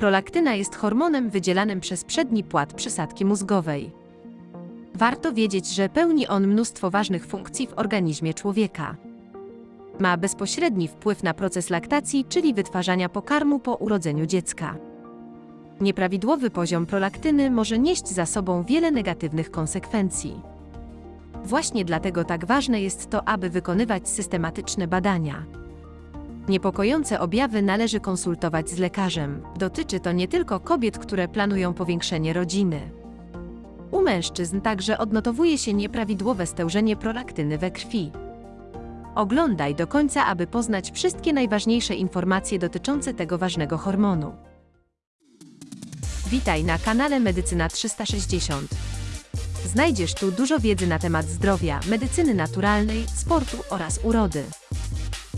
Prolaktyna jest hormonem wydzielanym przez przedni płat przysadki mózgowej. Warto wiedzieć, że pełni on mnóstwo ważnych funkcji w organizmie człowieka. Ma bezpośredni wpływ na proces laktacji, czyli wytwarzania pokarmu po urodzeniu dziecka. Nieprawidłowy poziom prolaktyny może nieść za sobą wiele negatywnych konsekwencji. Właśnie dlatego tak ważne jest to, aby wykonywać systematyczne badania. Niepokojące objawy należy konsultować z lekarzem. Dotyczy to nie tylko kobiet, które planują powiększenie rodziny. U mężczyzn także odnotowuje się nieprawidłowe stężenie prolaktyny we krwi. Oglądaj do końca, aby poznać wszystkie najważniejsze informacje dotyczące tego ważnego hormonu. Witaj na kanale Medycyna 360. Znajdziesz tu dużo wiedzy na temat zdrowia, medycyny naturalnej, sportu oraz urody.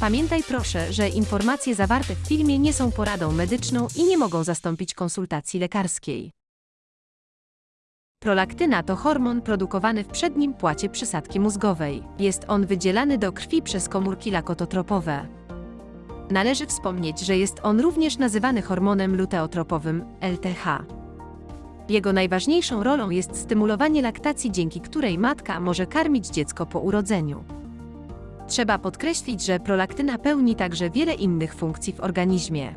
Pamiętaj proszę, że informacje zawarte w filmie nie są poradą medyczną i nie mogą zastąpić konsultacji lekarskiej. Prolaktyna to hormon produkowany w przednim płacie przysadki mózgowej. Jest on wydzielany do krwi przez komórki lakototropowe. Należy wspomnieć, że jest on również nazywany hormonem luteotropowym LTH. Jego najważniejszą rolą jest stymulowanie laktacji, dzięki której matka może karmić dziecko po urodzeniu. Trzeba podkreślić, że prolaktyna pełni także wiele innych funkcji w organizmie.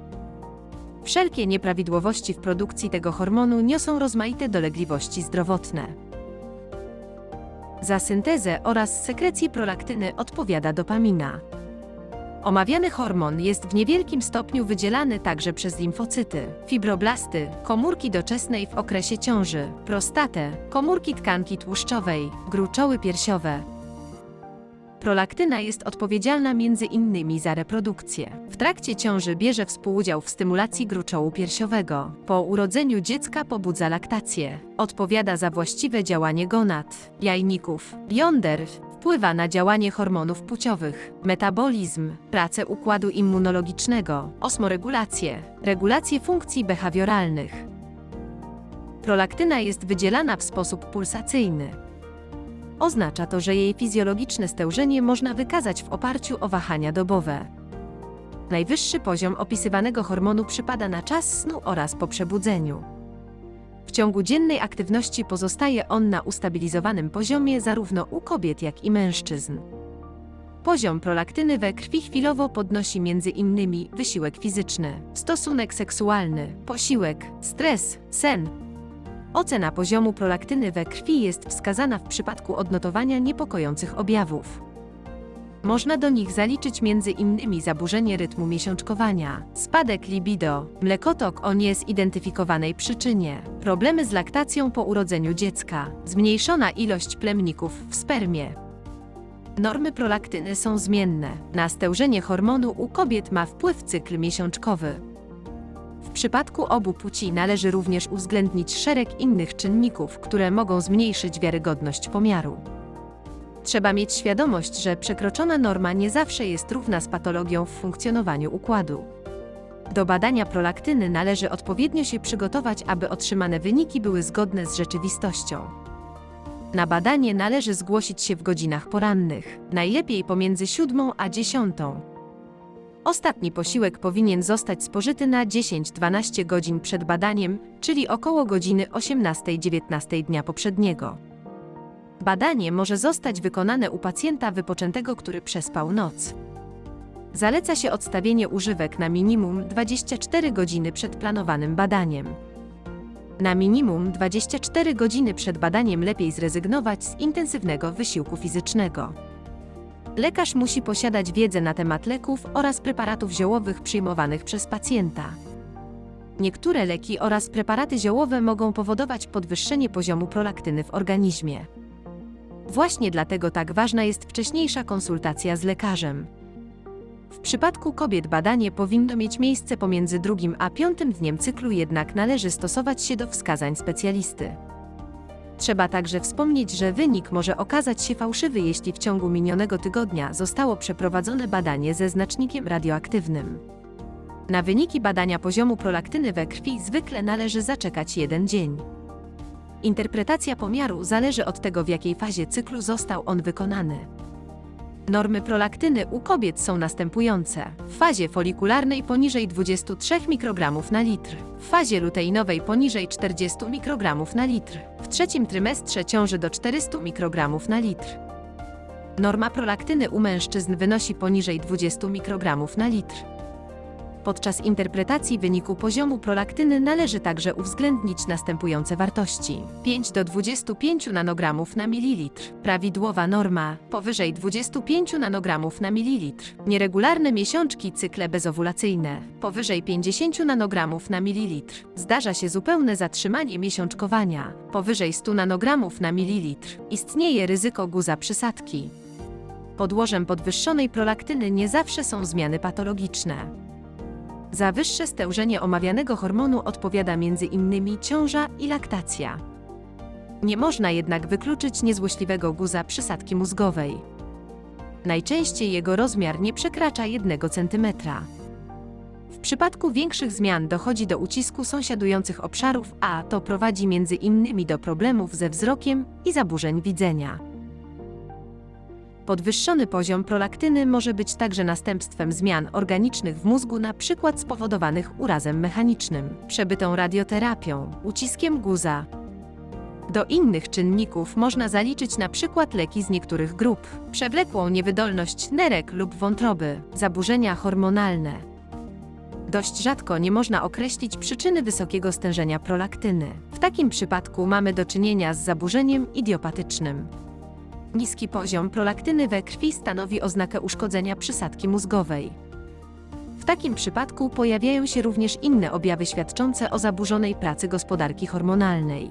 Wszelkie nieprawidłowości w produkcji tego hormonu niosą rozmaite dolegliwości zdrowotne. Za syntezę oraz sekrecję prolaktyny odpowiada dopamina. Omawiany hormon jest w niewielkim stopniu wydzielany także przez limfocyty, fibroblasty, komórki doczesnej w okresie ciąży, prostatę, komórki tkanki tłuszczowej, gruczoły piersiowe, Prolaktyna jest odpowiedzialna między innymi za reprodukcję. W trakcie ciąży bierze współudział w stymulacji gruczołu piersiowego. Po urodzeniu dziecka pobudza laktację. Odpowiada za właściwe działanie gonad, jajników, jąder, wpływa na działanie hormonów płciowych, metabolizm, pracę układu immunologicznego, osmoregulację, regulację funkcji behawioralnych. Prolaktyna jest wydzielana w sposób pulsacyjny, Oznacza to, że jej fizjologiczne stężenie można wykazać w oparciu o wahania dobowe. Najwyższy poziom opisywanego hormonu przypada na czas snu oraz po przebudzeniu. W ciągu dziennej aktywności pozostaje on na ustabilizowanym poziomie zarówno u kobiet, jak i mężczyzn. Poziom prolaktyny we krwi chwilowo podnosi m.in. wysiłek fizyczny, stosunek seksualny, posiłek, stres, sen, Ocena poziomu prolaktyny we krwi jest wskazana w przypadku odnotowania niepokojących objawów. Można do nich zaliczyć m.in. zaburzenie rytmu miesiączkowania, spadek libido, mlekotok o niezidentyfikowanej przyczynie, problemy z laktacją po urodzeniu dziecka, zmniejszona ilość plemników w spermie. Normy prolaktyny są zmienne. Na stężenie hormonu u kobiet ma wpływ cykl miesiączkowy, przypadku obu płci należy również uwzględnić szereg innych czynników, które mogą zmniejszyć wiarygodność pomiaru. Trzeba mieć świadomość, że przekroczona norma nie zawsze jest równa z patologią w funkcjonowaniu układu. Do badania prolaktyny należy odpowiednio się przygotować, aby otrzymane wyniki były zgodne z rzeczywistością. Na badanie należy zgłosić się w godzinach porannych, najlepiej pomiędzy 7 a 10. Ostatni posiłek powinien zostać spożyty na 10-12 godzin przed badaniem, czyli około godziny 18-19 dnia poprzedniego. Badanie może zostać wykonane u pacjenta wypoczętego, który przespał noc. Zaleca się odstawienie używek na minimum 24 godziny przed planowanym badaniem. Na minimum 24 godziny przed badaniem lepiej zrezygnować z intensywnego wysiłku fizycznego. Lekarz musi posiadać wiedzę na temat leków oraz preparatów ziołowych przyjmowanych przez pacjenta. Niektóre leki oraz preparaty ziołowe mogą powodować podwyższenie poziomu prolaktyny w organizmie. Właśnie dlatego tak ważna jest wcześniejsza konsultacja z lekarzem. W przypadku kobiet badanie powinno mieć miejsce pomiędzy drugim a piątym dniem cyklu, jednak należy stosować się do wskazań specjalisty. Trzeba także wspomnieć, że wynik może okazać się fałszywy, jeśli w ciągu minionego tygodnia zostało przeprowadzone badanie ze znacznikiem radioaktywnym. Na wyniki badania poziomu prolaktyny we krwi zwykle należy zaczekać jeden dzień. Interpretacja pomiaru zależy od tego, w jakiej fazie cyklu został on wykonany. Normy prolaktyny u kobiet są następujące. W fazie folikularnej poniżej 23 mikrogramów na litr. W fazie luteinowej poniżej 40 mikrogramów na litr. W trzecim trymestrze ciąży do 400 mikrogramów na litr. Norma prolaktyny u mężczyzn wynosi poniżej 20 mikrogramów na litr. Podczas interpretacji wyniku poziomu prolaktyny należy także uwzględnić następujące wartości. 5 do 25 nanogramów na mililitr. Prawidłowa norma powyżej 25 nanogramów na mililitr. Nieregularne miesiączki cykle bezowulacyjne powyżej 50 nanogramów na mililitr. Zdarza się zupełne zatrzymanie miesiączkowania powyżej 100 nanogramów na mililitr. Istnieje ryzyko guza przysadki. Podłożem podwyższonej prolaktyny nie zawsze są zmiany patologiczne. Za wyższe stężenie omawianego hormonu odpowiada m.in. ciąża i laktacja. Nie można jednak wykluczyć niezłośliwego guza przysadki mózgowej. Najczęściej jego rozmiar nie przekracza 1 cm. W przypadku większych zmian dochodzi do ucisku sąsiadujących obszarów, a to prowadzi m.in. do problemów ze wzrokiem i zaburzeń widzenia. Podwyższony poziom prolaktyny może być także następstwem zmian organicznych w mózgu, np. spowodowanych urazem mechanicznym, przebytą radioterapią, uciskiem guza. Do innych czynników można zaliczyć np. leki z niektórych grup, przewlekłą niewydolność nerek lub wątroby, zaburzenia hormonalne. Dość rzadko nie można określić przyczyny wysokiego stężenia prolaktyny. W takim przypadku mamy do czynienia z zaburzeniem idiopatycznym. Niski poziom prolaktyny we krwi stanowi oznakę uszkodzenia przysadki mózgowej. W takim przypadku pojawiają się również inne objawy świadczące o zaburzonej pracy gospodarki hormonalnej.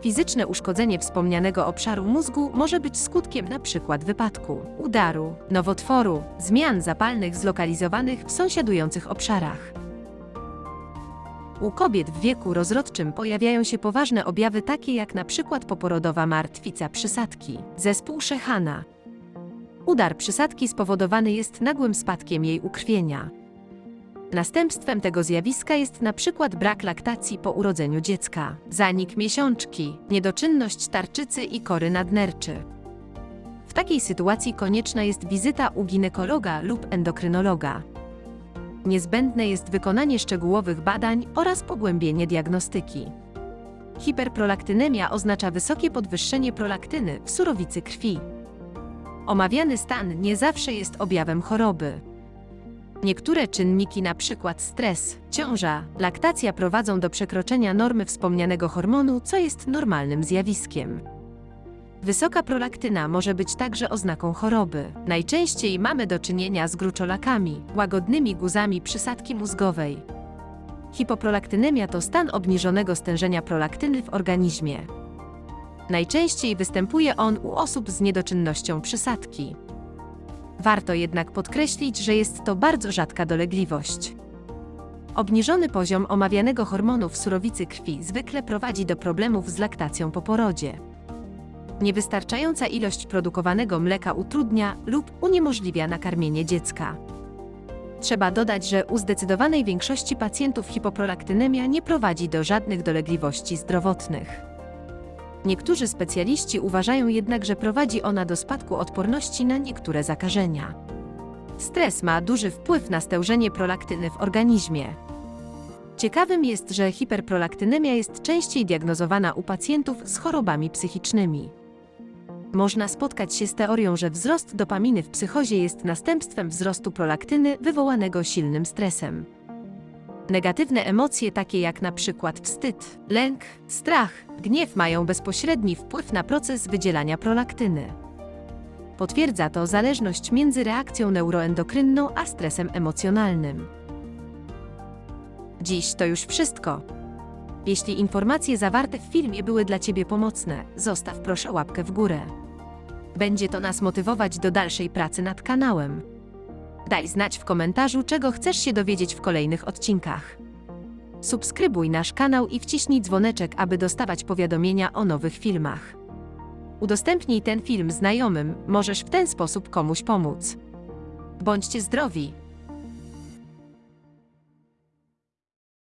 Fizyczne uszkodzenie wspomnianego obszaru mózgu może być skutkiem np. wypadku, udaru, nowotworu, zmian zapalnych zlokalizowanych w sąsiadujących obszarach. U kobiet w wieku rozrodczym pojawiają się poważne objawy takie jak przykład poporodowa martwica przysadki, zespół Szechana. Udar przysadki spowodowany jest nagłym spadkiem jej ukrwienia. Następstwem tego zjawiska jest przykład brak laktacji po urodzeniu dziecka, zanik miesiączki, niedoczynność tarczycy i kory nadnerczy. W takiej sytuacji konieczna jest wizyta u ginekologa lub endokrynologa. Niezbędne jest wykonanie szczegółowych badań oraz pogłębienie diagnostyki. Hiperprolaktynemia oznacza wysokie podwyższenie prolaktyny w surowicy krwi. Omawiany stan nie zawsze jest objawem choroby. Niektóre czynniki, np. stres, ciąża, laktacja prowadzą do przekroczenia normy wspomnianego hormonu, co jest normalnym zjawiskiem. Wysoka prolaktyna może być także oznaką choroby. Najczęściej mamy do czynienia z gruczolakami, łagodnymi guzami przysadki mózgowej. Hipoprolaktynemia to stan obniżonego stężenia prolaktyny w organizmie. Najczęściej występuje on u osób z niedoczynnością przysadki. Warto jednak podkreślić, że jest to bardzo rzadka dolegliwość. Obniżony poziom omawianego hormonu w surowicy krwi zwykle prowadzi do problemów z laktacją po porodzie. Niewystarczająca ilość produkowanego mleka utrudnia lub uniemożliwia nakarmienie dziecka. Trzeba dodać, że u zdecydowanej większości pacjentów hipoprolaktynemia nie prowadzi do żadnych dolegliwości zdrowotnych. Niektórzy specjaliści uważają jednak, że prowadzi ona do spadku odporności na niektóre zakażenia. Stres ma duży wpływ na stężenie prolaktyny w organizmie. Ciekawym jest, że hiperprolaktynemia jest częściej diagnozowana u pacjentów z chorobami psychicznymi. Można spotkać się z teorią, że wzrost dopaminy w psychozie jest następstwem wzrostu prolaktyny wywołanego silnym stresem. Negatywne emocje takie jak na przykład wstyd, lęk, strach, gniew mają bezpośredni wpływ na proces wydzielania prolaktyny. Potwierdza to zależność między reakcją neuroendokrynną a stresem emocjonalnym. Dziś to już wszystko. Jeśli informacje zawarte w filmie były dla Ciebie pomocne, zostaw proszę łapkę w górę. Będzie to nas motywować do dalszej pracy nad kanałem. Daj znać w komentarzu, czego chcesz się dowiedzieć w kolejnych odcinkach. Subskrybuj nasz kanał i wciśnij dzwoneczek, aby dostawać powiadomienia o nowych filmach. Udostępnij ten film znajomym, możesz w ten sposób komuś pomóc. Bądźcie zdrowi!